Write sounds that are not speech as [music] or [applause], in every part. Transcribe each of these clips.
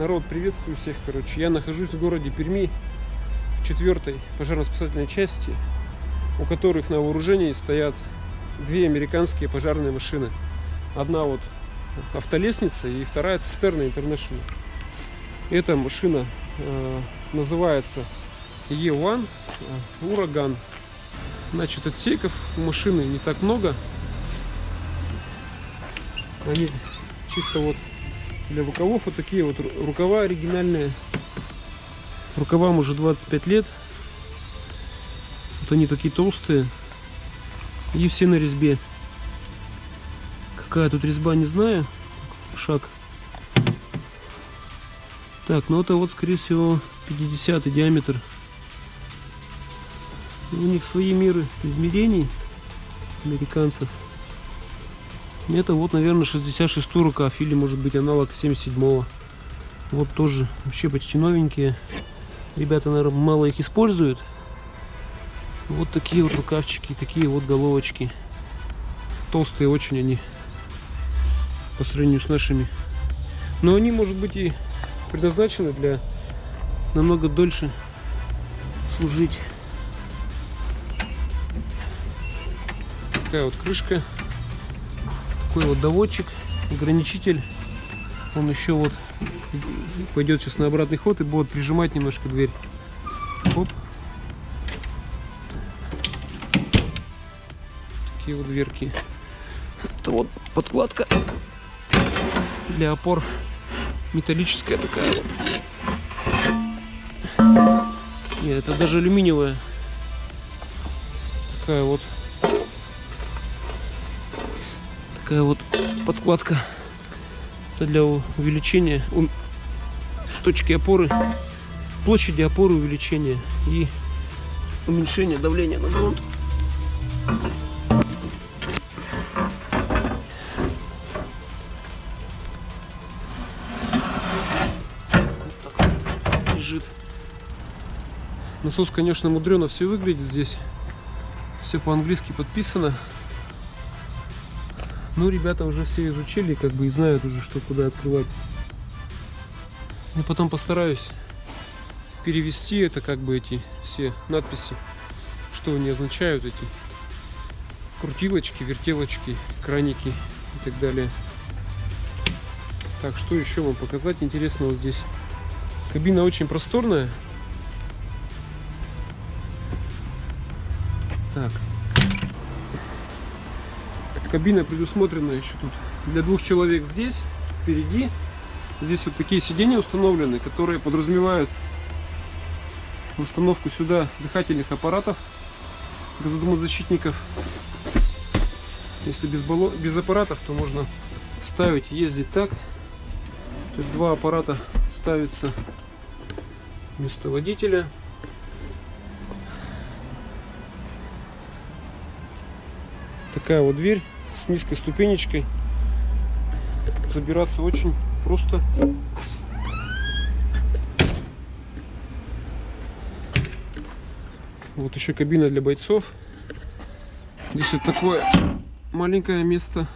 Народ, приветствую всех, короче. Я нахожусь в городе Перми, в четвертой пожарно-спасательной части, у которых на вооружении стоят две американские пожарные машины. Одна вот автолестница и вторая цистерна International. Эта машина э, называется E1 э, Ураган. Значит, отсеков у машины не так много. Они чисто вот для рукавов вот такие вот рукава оригинальные. Рукавам уже 25 лет. Вот они такие толстые. И все на резьбе. Какая тут резьба, не знаю. Шаг. Так, ну это вот, скорее всего, 50 диаметр. У них свои меры измерений американцев. Это вот, наверное, 66 рукав или, может быть, аналог 77 -го. Вот тоже вообще почти новенькие. Ребята, наверное, мало их используют. Вот такие вот рукавчики, такие вот головочки. Толстые очень они по сравнению с нашими. Но они, может быть, и предназначены для намного дольше служить. Такая вот крышка такой вот доводчик, ограничитель. Он еще вот пойдет сейчас на обратный ход и будет прижимать немножко дверь. Оп. Такие вот дверки. Это вот подкладка для опор. Металлическая такая вот. Нет, это даже алюминиевая. Такая вот такая вот подкладка это для увеличения точки опоры площади опоры увеличения и уменьшения давления на грунт. Лежит. Насос конечно мудрено все выглядит здесь. Все по-английски подписано ну, ребята уже все изучили, как бы и знают уже, что куда открывать. Я потом постараюсь перевести это, как бы эти все надписи, что они означают, эти крутилочки, вертелочки, краники и так далее. Так, что еще вам показать интересного здесь? Кабина очень просторная. Так, Кабина предусмотрена еще тут для двух человек здесь, впереди. Здесь вот такие сиденья установлены, которые подразумевают установку сюда дыхательных аппаратов, газодомозащитников. Если без, баллон, без аппаратов, то можно ставить, ездить так. То есть два аппарата ставится вместо водителя. Такая вот дверь с низкой ступенечкой. Забираться очень просто. Вот еще кабина для бойцов. Здесь вот такое маленькое место.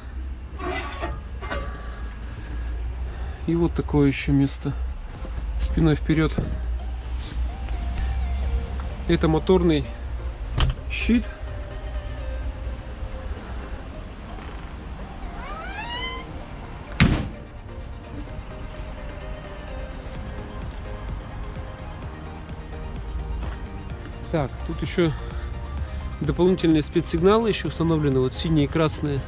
И вот такое еще место. Спиной вперед. Это моторный щит Так, тут еще дополнительные спецсигналы еще установлены. Вот синие и красные.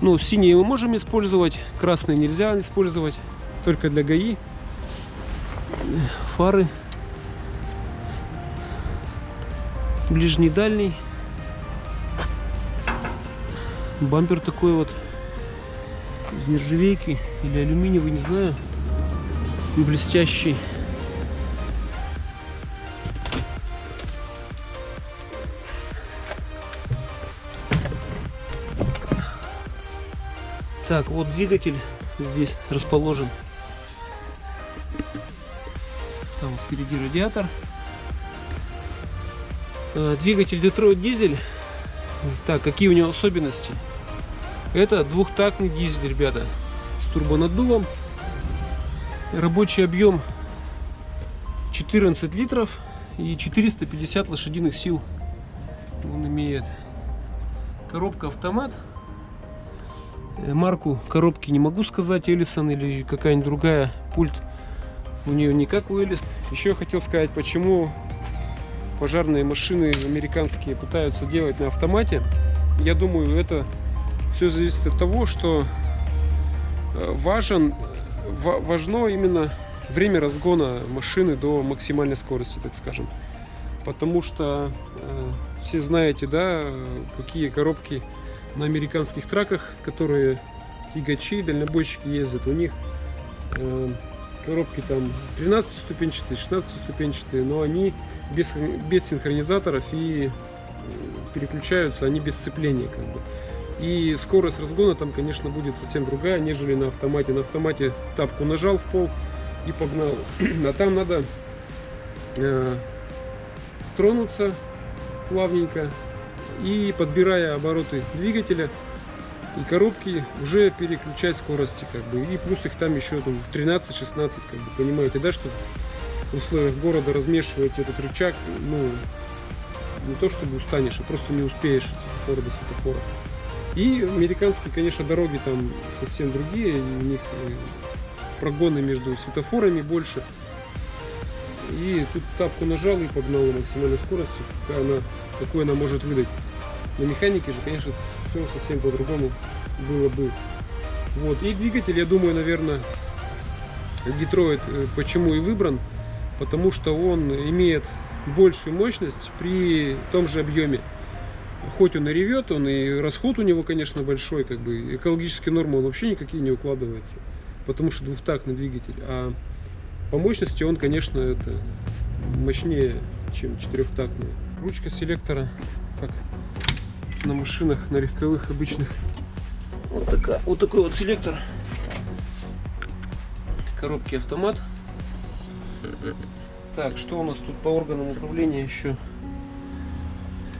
Ну, синие мы можем использовать, красные нельзя использовать. Только для ГАИ. Фары. Ближний, дальний. Бампер такой вот. Из нержавейки или алюминиевый, не знаю. Блестящий. Так, вот двигатель здесь расположен. Там впереди радиатор. Э, двигатель Detroit дизель. Так, какие у него особенности? Это двухтактный дизель, ребята, с турбонаддувом. Рабочий объем 14 литров и 450 лошадиных сил он имеет. Коробка автомат. Э, марку коробки не могу сказать, Элисон или какая-нибудь другая. Пульт у нее не как у Элис. Еще хотел сказать, почему пожарные машины американские пытаются делать на автомате. Я думаю, это все зависит от того, что э, важен, важно именно время разгона машины до максимальной скорости, так скажем. Потому что э, все знаете, да, какие коробки на американских траках, которые тягачи, дальнобойщики ездят. У них э, коробки там 13 ступенчатые, 16 ступенчатые, но они без, без синхронизаторов и э, переключаются они без сцепления как бы. И скорость разгона там, конечно, будет совсем другая, нежели на автомате. На автомате тапку нажал в пол и погнал. [clears throat] А там надо э, тронуться плавненько и подбирая обороты двигателя и коробки уже переключать скорости как бы. И плюс их там еще там 13-16 как бы понимаете да что в условиях города размешивать этот рычаг ну не то чтобы устанешь а просто не успеешь от светофора до светофора и американские конечно дороги там совсем другие у них э, прогоны между светофорами больше. И тут тапку нажал и погнал на максимальной скорости какая она, какой она может выдать на механике же конечно все совсем по-другому было бы. Вот. И двигатель я думаю наверное Детройт э, почему и выбран? Потому что он имеет большую мощность при том же объеме хоть он и ревет он и расход у него конечно большой как бы экологические нормы он вообще никакие не укладывается потому что двухтактный двигатель. А по мощности он конечно это мощнее чем четырехтактный ручка селектора как на машинах на легковых обычных вот такая вот такой вот селектор коробки автомат так, что у нас тут по органам управления еще?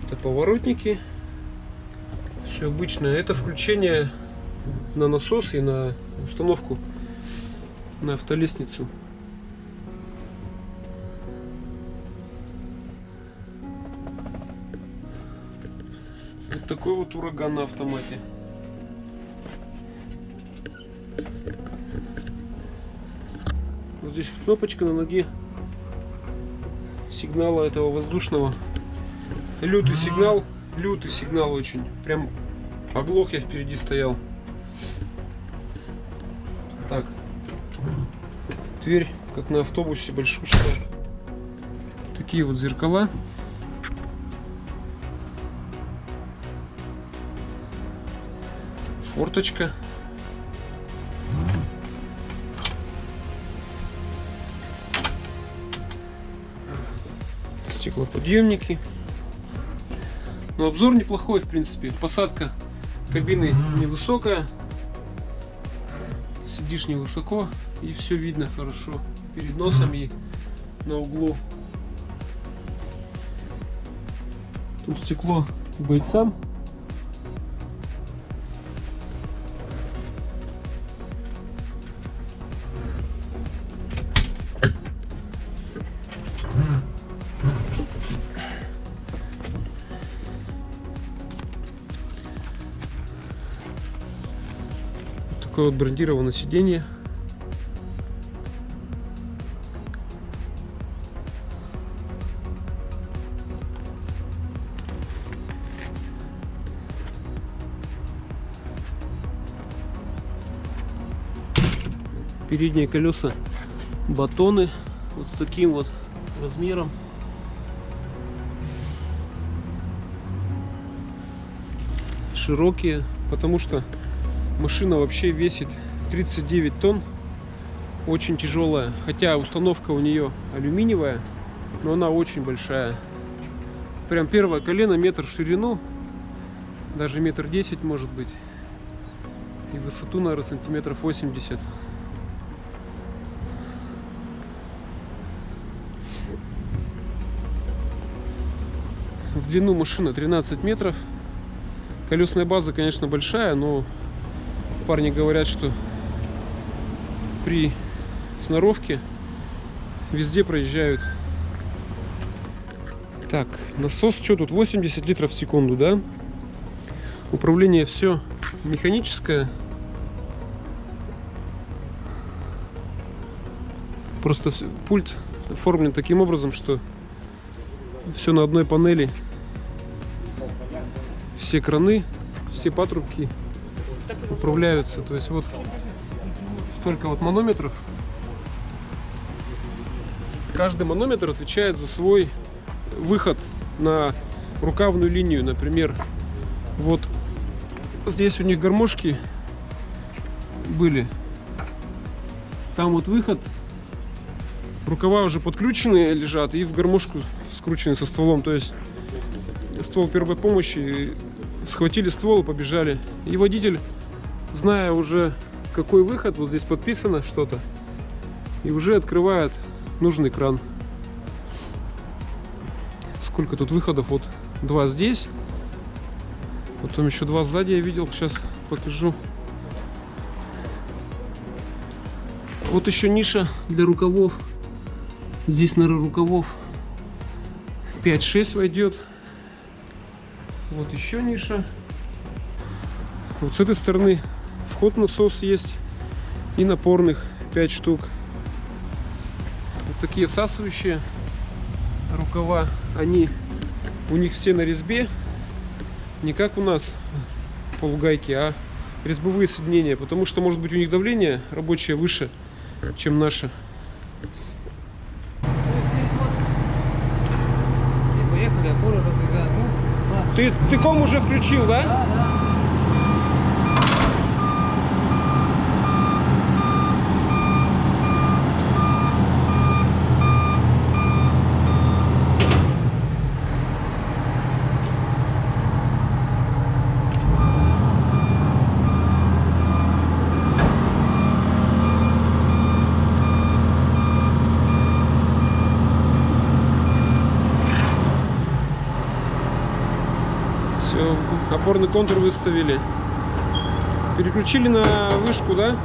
Это поворотники. Все обычное. Это включение на насос и на установку на автолестницу. Такой вот ураган на автомате. Вот здесь кнопочка на ноге сигнала этого воздушного. Лютый сигнал, лютый сигнал очень. Прям оглох я впереди стоял. Так. Дверь, как на автобусе, большущая. Такие вот зеркала. Форточка. стеклоподъемники. Но обзор неплохой, в принципе. Посадка кабины невысокая. Сидишь невысоко и все видно хорошо. Перед носом и на углу. Тут стекло бойцам такое вот брендированное сиденье. Передние колеса батоны вот с таким вот размером. Широкие, потому что Машина вообще весит 39 тонн. Очень тяжелая. Хотя установка у нее алюминиевая, но она очень большая. Прям первое колено метр в ширину. Даже метр десять может быть. И высоту, наверное, сантиметров 80. В длину машина 13 метров. Колесная база, конечно, большая, но парни говорят, что при сноровки. Везде проезжают. Так, насос, что тут? 80 литров в секунду, да? Управление все механическое. Просто пульт оформлен таким образом, что все на одной панели. Все краны, все патрубки управляются. То есть вот столько вот манометров. Каждый манометр отвечает за свой выход на рукавную линию, например. Вот здесь у них гармошки были. Там вот выход. Рукава уже подкрученные лежат и в гармошку скручены со стволом. То есть ствол первой помощи схватили ствол побежали. И водитель, зная уже какой выход, вот здесь подписано что-то, и уже открывает нужный кран. Сколько тут выходов? Вот два здесь. Потом еще два сзади я видел. Сейчас покажу. Вот еще ниша для рукавов. Здесь, наверное, рукавов 5-6 войдет. Вот еще ниша. Вот с этой стороны вход насос есть. И напорных 5 штук. Вот такие всасывающие рукава. Они у них все на резьбе. Не как у нас полугайки, а резьбовые соединения. Потому что может быть у них давление рабочее выше, чем наше. Ну, да. Ты, ты ком уже включил, да? Все, опорный контур выставили. Переключили на вышку, да?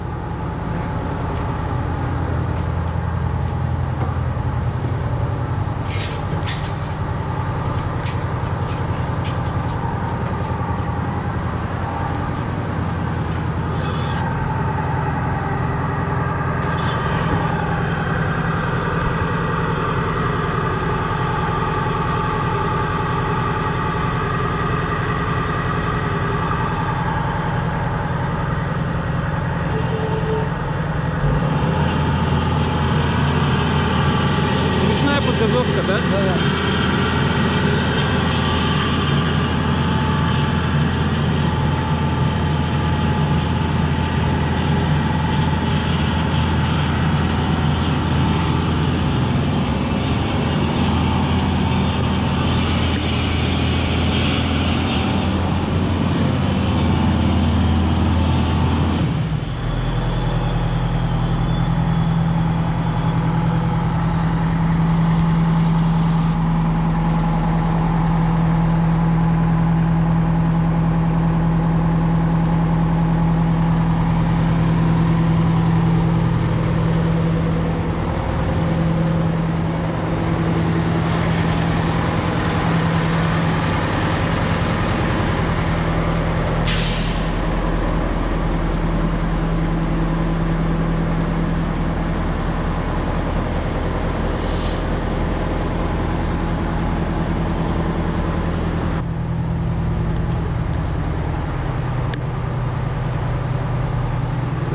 Ручная подгазовка, да? Да, да.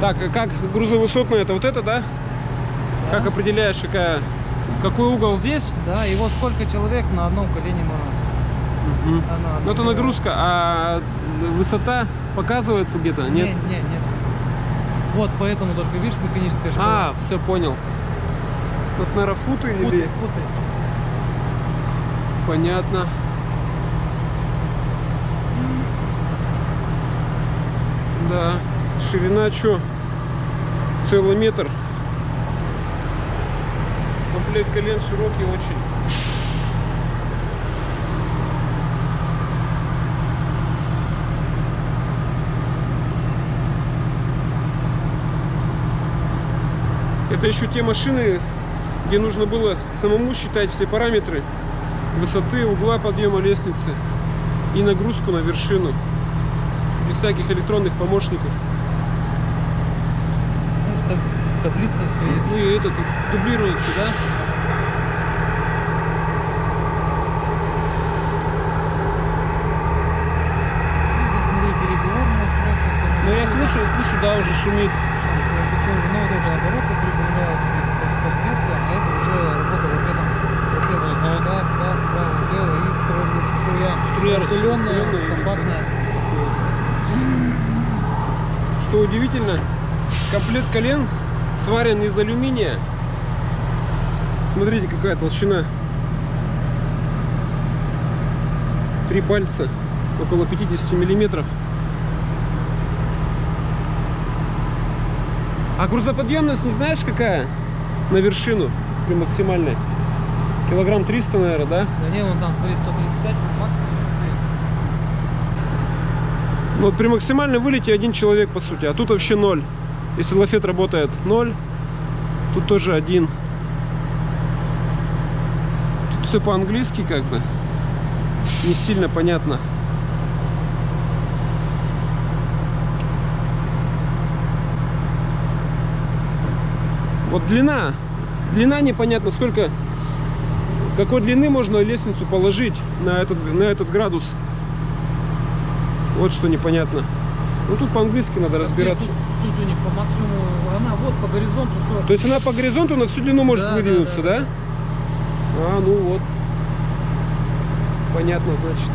Так, а как грузовысотная, это вот это, да? Как определяешь, какая, какой угол здесь? Да, и вот сколько человек на одном колене можно. Мгм. А на Ну, это нагрузка, а высота показывается где-то? Нет? Нет, нет, нет. Вот поэтому только видишь механическая шкала. А, все понял. Вот, наверное, футы Футы, или... футы. Понятно. Да. Ширина что? Целый метр. Комплект колен широкий очень. Это еще те машины, где нужно было самому считать все параметры высоты, угла подъема лестницы и нагрузку на вершину. Без всяких электронных помощников. Таб- таблица все есть. Ну и это дублируется, да? Видите, смотри, переговорное устройство. Ну я слышу, я слышу, да, уже шумит. Такой же, ну вот это обороты прибавляют, здесь э, подсветка, а это уже работа вот этом. Вот это, Ага. так, так, право, лево и струя, струя. Распыленная. компактная. Что удивительно, комплект колен сварен из алюминия. Смотрите, какая толщина. Три пальца, около 50 миллиметров. А грузоподъемность не знаешь какая? На вершину, при максимальной. Килограмм 300, наверное, да? Да не, вон там, смотри, 135 максимум стоит. Ну, вот при максимальном вылете один человек, по сути, а тут вообще ноль. Если лафет работает ноль, тут тоже один. Тут все по-английски как бы. Не сильно понятно. Вот длина. Длина непонятно, сколько... Какой длины можно лестницу положить на этот, на этот градус. Вот что непонятно. Ну тут по-английски надо разбираться. Тут у них по максимуму, она вот по горизонту 40. То есть она по горизонту на всю длину может Да, да, выдвинуться, да, да, А, ну вот. Понятно, значит.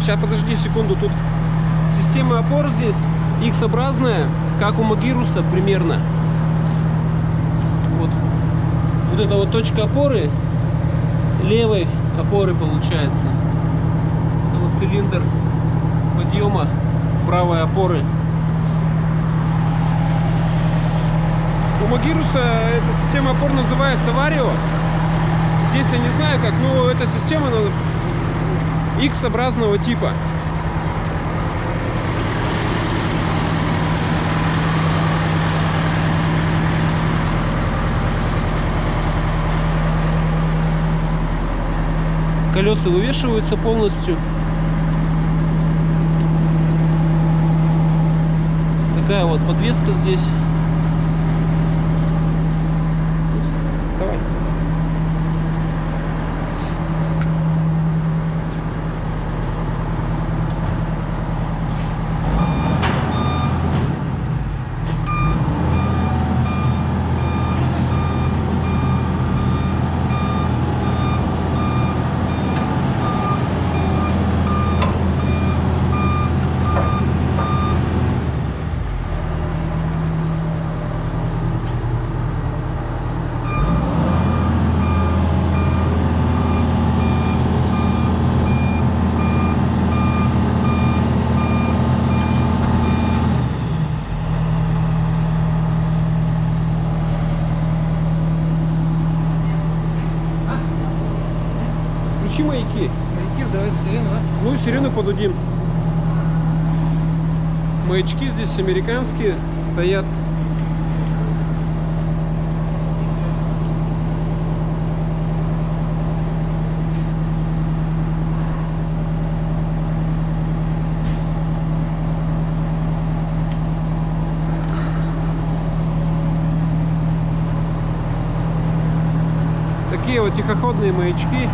Сейчас подожди секунду, тут система опор здесь X-образная, как у Магируса примерно. Вот. Вот это вот точка опоры левой опоры получается. Это вот цилиндр подъема правой опоры. У Магируса эта система опор называется Варио. Здесь я не знаю как, но эта система X-образного типа. Колеса вывешиваются полностью. Такая вот подвеска здесь. американские стоят. Такие вот тихоходные маячки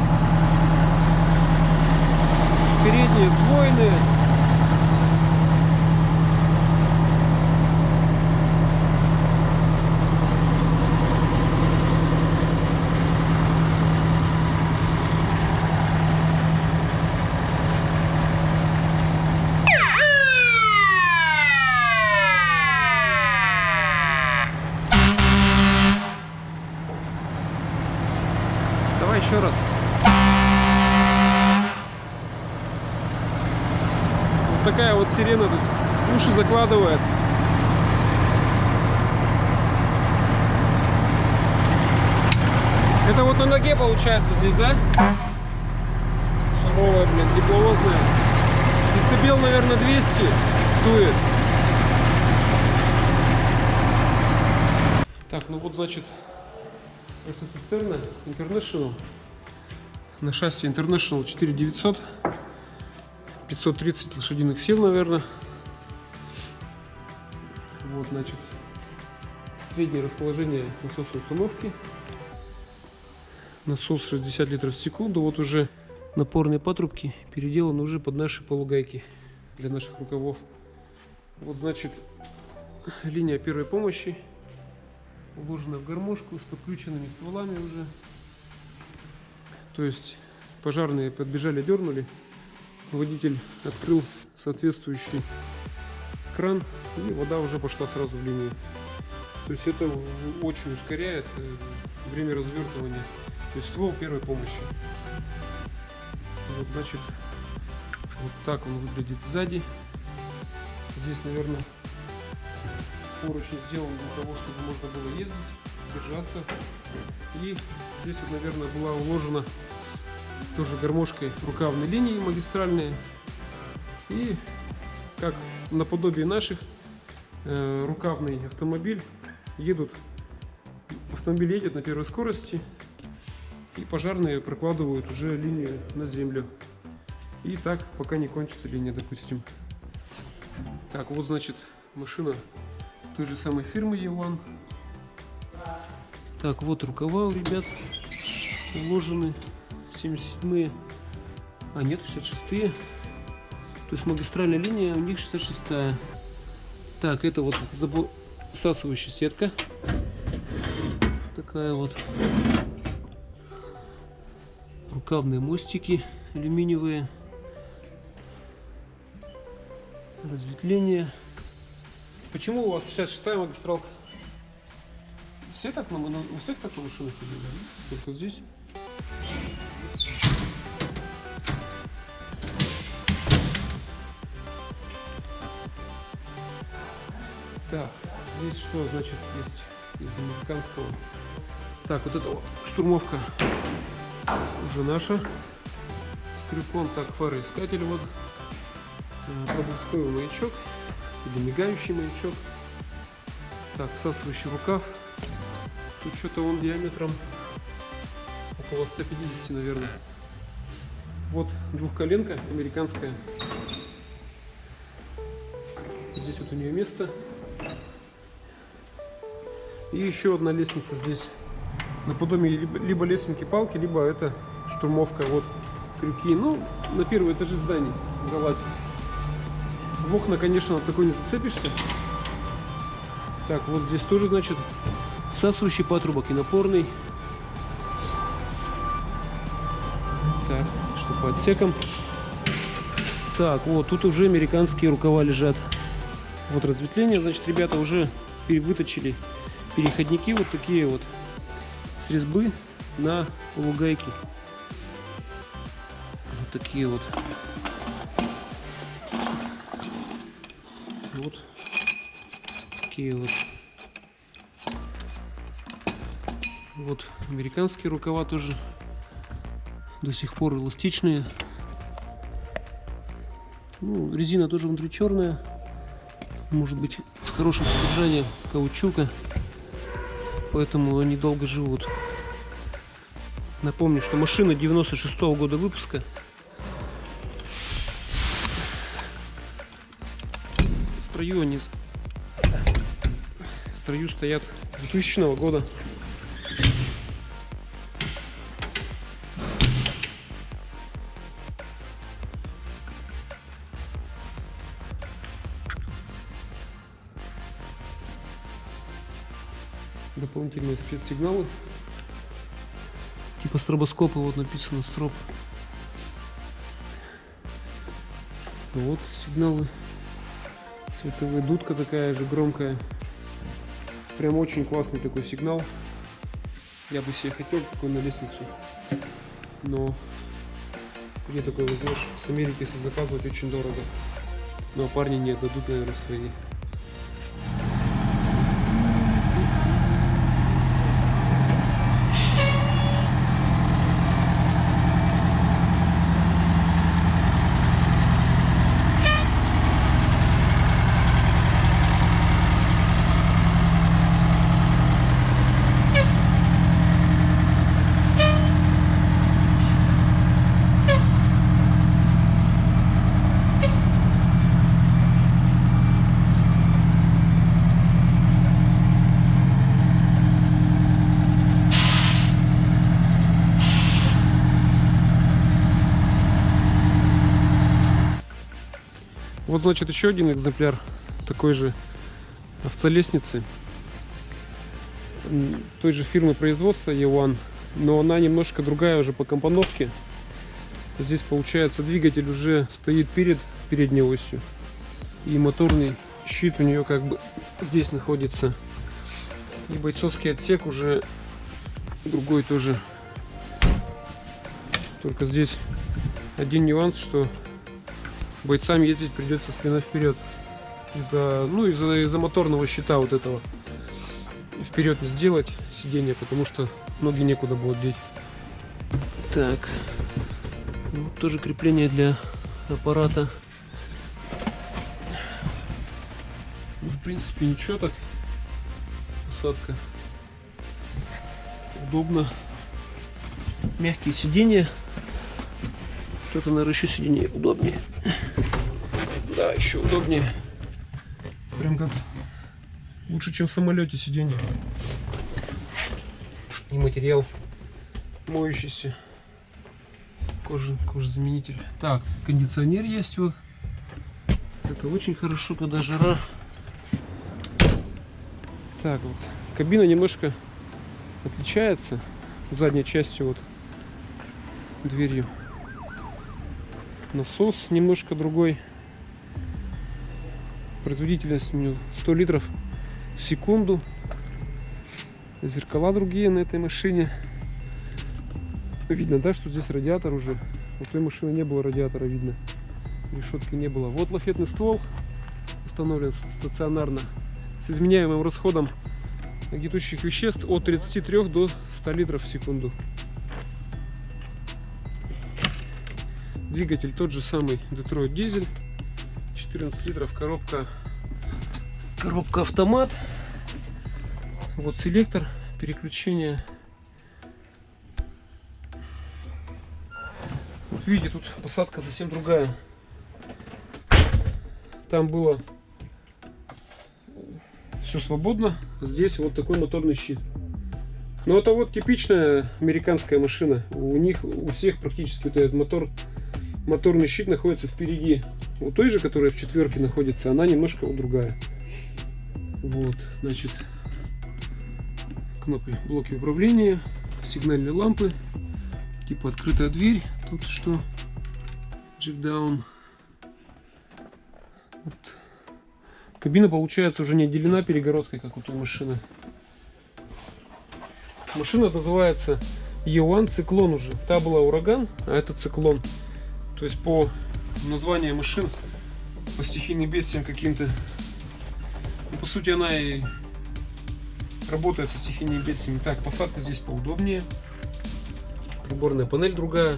закладывает. Это вот на ноге получается здесь, да? Суровая, блин, тепловозная. Децибел, наверное, 200 дует. Так, ну вот, значит, это цистерна International. На шасси International 4900. 530 лошадиных сил, наверное. Вот, значит, среднее расположение насосной установки. Насос 60 литров в секунду. Вот уже напорные патрубки переделаны уже под наши полугайки для наших рукавов. Вот, значит, линия первой помощи уложена в гармошку с подключенными стволами уже. То есть пожарные подбежали, дернули. Водитель открыл соответствующий кран и вода уже пошла сразу в линию. То есть это очень ускоряет э, время развертывания. То есть ствол первой помощи. Вот, значит, вот так он выглядит сзади. Здесь, наверное, поручень сделан для того, чтобы можно было ездить, держаться. И здесь вот, наверное, была уложена тоже гармошкой рукавной линии магистральные. И как наподобие наших э, рукавный автомобиль едут, автомобиль едет на первой скорости, и пожарные прокладывают уже линию на землю. И так, пока не кончится линия, допустим. Так, вот значит машина той же самой фирмы Еван. Так, вот рукава у ребят уложены. 77-е. А, нет, 66-е. То есть магистральная линия у них 66-я. Так, это вот засасывающая сетка. Такая вот. Рукавные мостики алюминиевые. Разветвление. Почему у вас сейчас шестая магистралка? Все так на, на у всех так да? Только здесь. Так, здесь что значит есть из американского? Так, вот это вот штурмовка уже наша. Скрипон, так, фароискатель вот. Проблесковый маячок или мигающий маячок. Так, всасывающий рукав. Тут что-то он диаметром около 150, наверное. Вот двухколенка американская. Здесь вот у нее место. И еще одна лестница здесь. Наподобие либо, либо лесенки палки, либо это штурмовка. Вот крюки. Ну, на первый этаже здания залазить. В окна, конечно, такой не зацепишься. Так, вот здесь тоже, значит, всасывающий патрубок и напорный. Так, что по отсекам. Так, вот, тут уже американские рукава лежат. Вот разветвление, значит, ребята уже выточили переходники вот такие вот с резьбы на полугайки. Вот такие вот. Вот такие вот. Вот американские рукава тоже до сих пор эластичные. Ну, резина тоже внутри черная. Может быть с хорошим содержанием каучука. Поэтому они долго живут. Напомню, что машина 96 -го года выпуска. В строю они в строю стоят с 2000 года. Дополнительные спецсигналы. Типа стробоскопа, вот написано строп. Вот сигналы. Световая дудка такая же громкая. Прям очень классный такой сигнал. Я бы себе хотел такой на лестницу. Но где такой возьмешь? С Америки если заказывать очень дорого. Но парни не дадут, наверное, свои. Вот, значит, еще один экземпляр такой же овцелестницы. Той же фирмы производства E1, но она немножко другая уже по компоновке. Здесь, получается, двигатель уже стоит перед передней осью. И моторный щит у нее как бы здесь находится. И бойцовский отсек уже другой тоже. Только здесь один нюанс, что бойцам ездить придется спина вперед. Из-за ну из-за из-за моторного щита вот этого. Вперед не сделать сиденье потому что ноги некуда будет деть. Так. Вот тоже крепление для аппарата. Ну, в принципе ничего так. Посадка. Удобно. Мягкие сиденья. Что-то наверное еще сиденье удобнее еще удобнее. Прям как лучше, чем в самолете сиденье. И материал моющийся. Кожа, кожзаменитель. Так, кондиционер есть вот. Это очень хорошо, когда жара. Так вот. Кабина немножко отличается задней частью вот дверью. Насос немножко другой производительность у нее 100 литров в секунду. Зеркала другие на этой машине. Видно да что здесь радиатор уже. У той машины не было радиатора видно. Решетки не было. Вот лафетный ствол установлен стационарно. С изменяемым расходом гнетущих веществ от 33 до 100 литров в секунду. Двигатель тот же самый Detroit дизель 14 литров коробка. Коробка автомат вот селектор переключения вот видите тут посадка совсем другая. Там было все свободно. Здесь вот такой моторный щит. Но это вот типичная американская машина. У них у всех практически вот этот мотор моторный щит находится впереди у той же, которая в четверке находится, она немножко другая. Вот, значит, кнопки, блоки управления, сигнальные лампы, типа открытая дверь, тут что, джекдаун. Вот. Кабина получается уже не отделена перегородкой, как у той машины. Машина называется E1 Циклон уже. Та была ураган, а это циклон. То есть по названию машин, по стихийным бедствиям каким-то. Ну, по сути она и работает со стихийными бедствиями. Так, посадка здесь поудобнее. Приборная панель другая.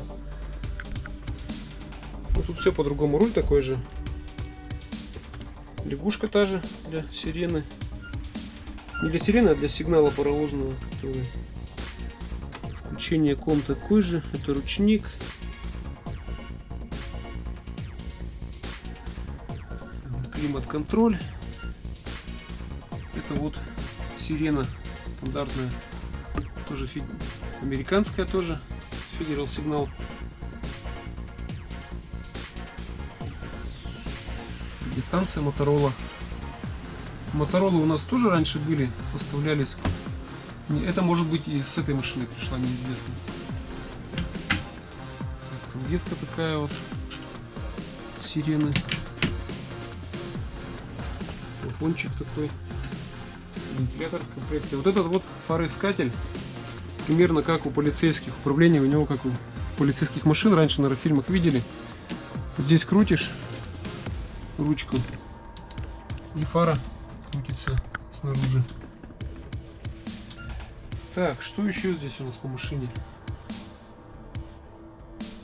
Ну, тут все по-другому. Руль такой же. Лягушка та же для сирены. Не для сирены, а для сигнала паровозного. Который... Включение ком такой же. Это ручник. Климат-контроль. Это вот сирена стандартная, тоже фи... американская тоже, Federal сигнал. Дистанция Моторола. Моторолы у нас тоже раньше были, поставлялись Это может быть и с этой машины пришла, неизвестно. Так, ветка такая вот. Сирены. Телефончик такой. Вентилятор в комплекте. Вот этот вот фароискатель. Примерно как у полицейских. Управление у него как у полицейских машин. Раньше, наверное, в фильмах видели. Здесь крутишь ручку. И фара крутится снаружи. Так, что еще здесь у нас по машине?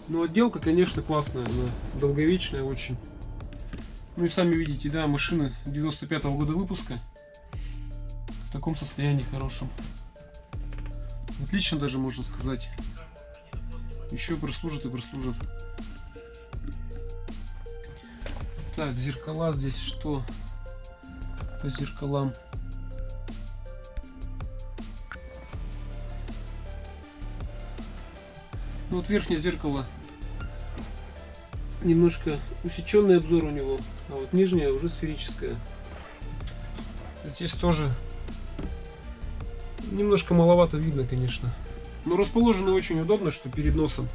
Ну, отделка, конечно, классная, она долговечная очень. Ну и сами видите, да, машина 95 -го года выпуска. В таком состоянии хорошем. Отлично даже, можно сказать. Еще прослужит и прослужит. Так, зеркала здесь что? По зеркалам. Ну вот верхнее зеркало немножко усеченный обзор у него, а вот нижнее уже сферическое. Здесь тоже немножко маловато видно, конечно. Но расположено очень удобно, что перед носом.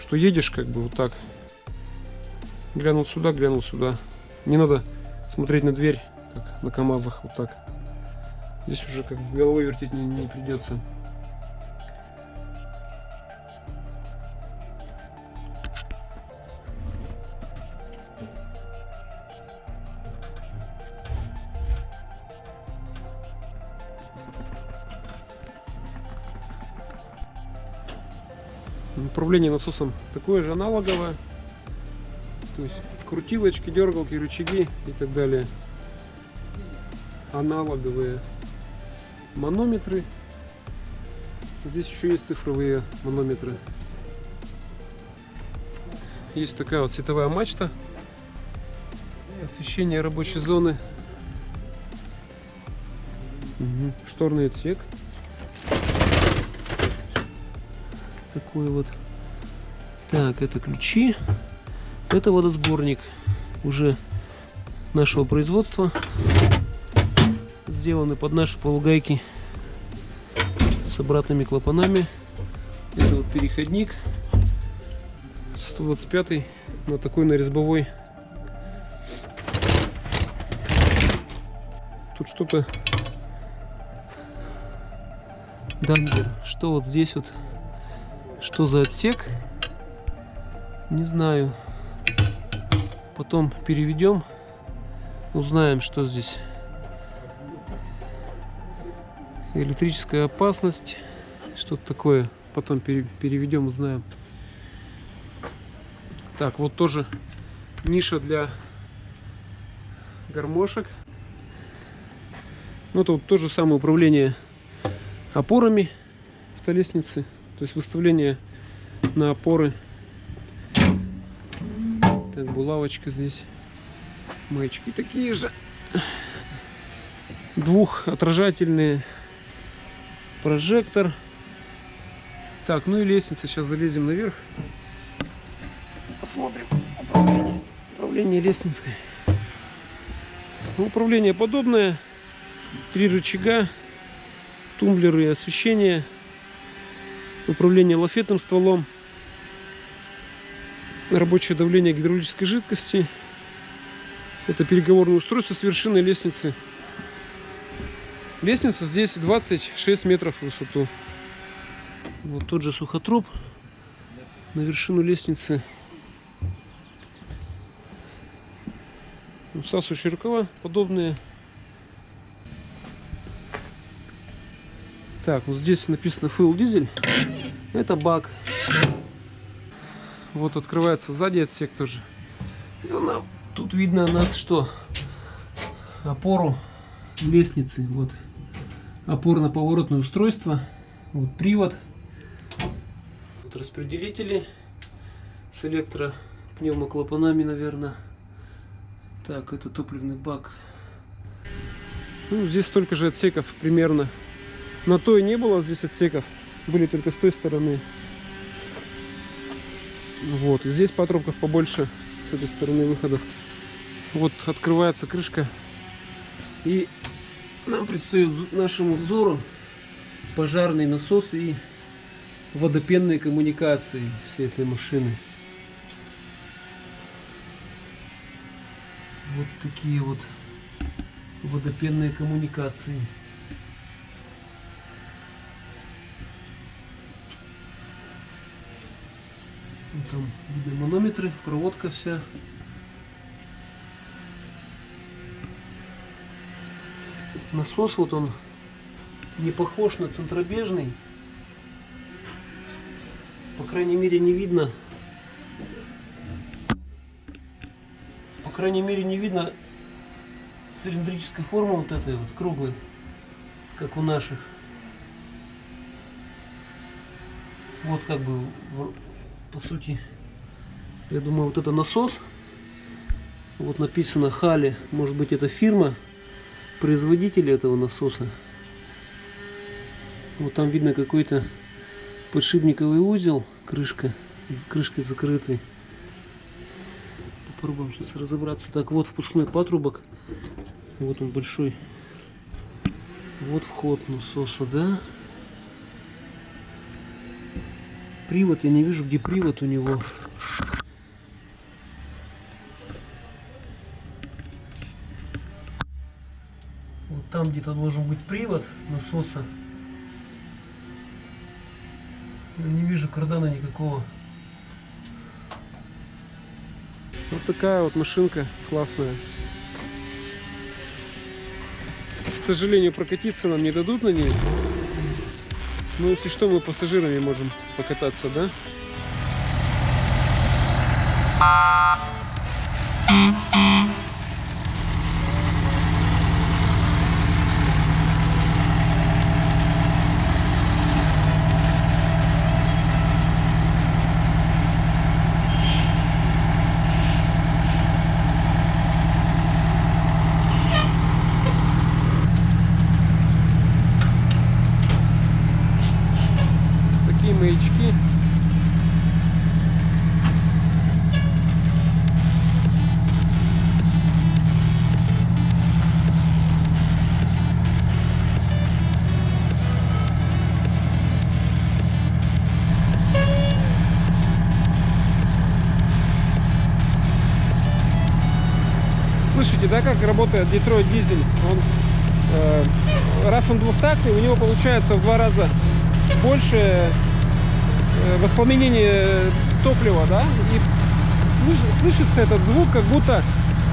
Что едешь как бы вот так. Глянул сюда, глянул сюда. Не надо смотреть на дверь, как на КамАЗах, вот так. Здесь уже как бы головой вертеть не, не придется. Управление насосом такое же аналоговое. То есть крутилочки, дергалки, рычаги и так далее. Аналоговые манометры. Здесь еще есть цифровые манометры. Есть такая вот световая мачта. Освещение рабочей зоны. Угу. Шторный отсек. Такой вот. Так, это ключи. Это водосборник уже нашего производства. Сделаны под наши полугайки с обратными клапанами. Это вот переходник 125 на такой на резьбовой. Тут что-то Дангер. Что вот здесь вот? Что за отсек? Не знаю. Потом переведем. Узнаем, что здесь. Электрическая опасность. Что-то такое. Потом переведем, узнаем. Так, вот тоже ниша для гармошек. Ну, тут то же самое управление опорами столешницы. То есть выставление на опоры так, булавочка здесь. Маячки такие же. Двухотражательные. Прожектор. Так, ну и лестница. Сейчас залезем наверх. Посмотрим управление, управление лестницей. Ну, управление подобное. Три рычага. Тумблеры и освещение. Управление лафетным стволом рабочее давление гидравлической жидкости. Это переговорное устройство с вершины лестницы. Лестница здесь 26 метров в высоту. Вот тот же сухотруб на вершину лестницы. Всасывающие рукава подобные. Так, вот здесь написано Fuel дизель. Это бак. Вот открывается сзади отсек тоже. И нам, тут видно у нас что? Опору лестницы. Вот опорно-поворотное устройство. Вот привод. Вот распределители с электропневмоклапанами, наверное. Так, это топливный бак. Ну, здесь столько же отсеков примерно. На той не было здесь отсеков. Были только с той стороны. Вот, здесь патрубков побольше с этой стороны выходов. Вот открывается крышка. И нам предстоит нашему взору пожарный насос и водопенные коммуникации всей этой машины. Вот такие вот водопенные коммуникации. Там манометры, проводка вся. Насос вот он не похож на центробежный. По крайней мере не видно. По крайней мере не видно цилиндрической формы вот этой вот круглой, как у наших. Вот как бы по сути, я думаю, вот это насос. Вот написано Хали, может быть это фирма, производитель этого насоса. Вот там видно какой-то подшипниковый узел, крышка, крышкой закрытый. Попробуем сейчас разобраться. Так, вот впускной патрубок. Вот он большой. Вот вход насоса, да? Привод, я не вижу, где привод у него. Вот там где-то должен быть привод насоса. Не вижу кардана никакого. Вот такая вот машинка классная. К сожалению, прокатиться нам не дадут на ней. Ну, если что, мы пассажирами можем покататься, да? Как работает Детройт дизель? Он, э, раз он двухтактный, у него получается в два раза больше э, воспламенение топлива, да, и слыш- слышится этот звук, как будто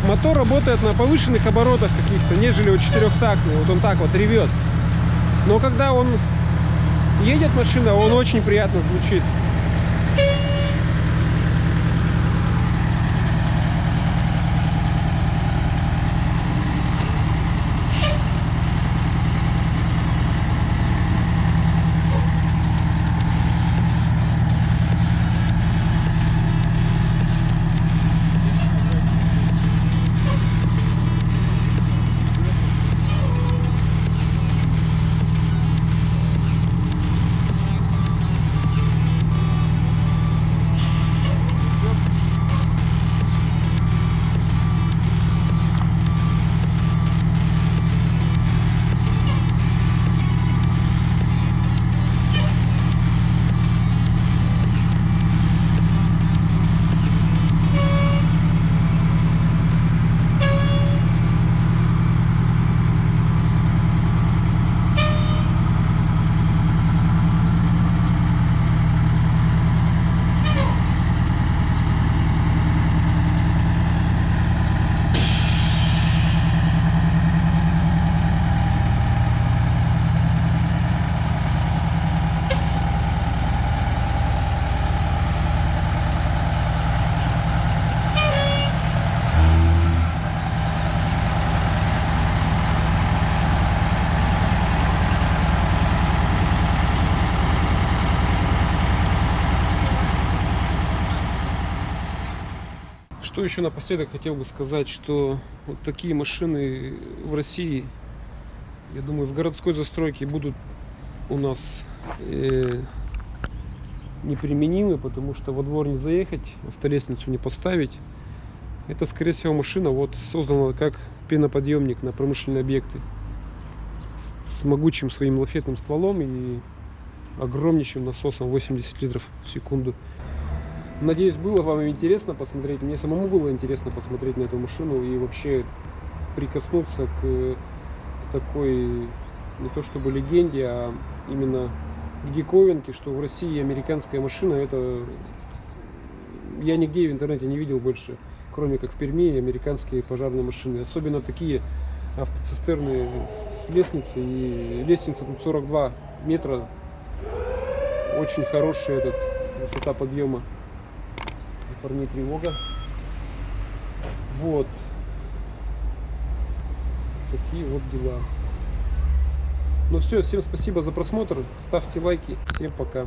мотор работает на повышенных оборотах каких-то, нежели у четырехтактный. Вот он так вот ревет. Но когда он едет машина, он очень приятно звучит. Что еще напоследок хотел бы сказать, что вот такие машины в России, я думаю, в городской застройке будут у нас э, неприменимы, потому что во двор не заехать, автолестницу не поставить. Это, скорее всего, машина вот создана как пеноподъемник на промышленные объекты. С- с могучим своим лафетным стволом и огромнейшим насосом 80 литров в секунду. Надеюсь, было вам интересно посмотреть. Мне самому было интересно посмотреть на эту машину и вообще прикоснуться к, такой, не то чтобы легенде, а именно к диковинке, что в России американская машина, это я нигде в интернете не видел больше, кроме как в Перми, американские пожарные машины. Особенно такие автоцистерны с лестницей. И лестница тут 42 метра. Очень хорошая этот, высота подъема. У парней тревога. Вот. Такие вот дела. Ну все, всем спасибо за просмотр. Ставьте лайки. Всем пока.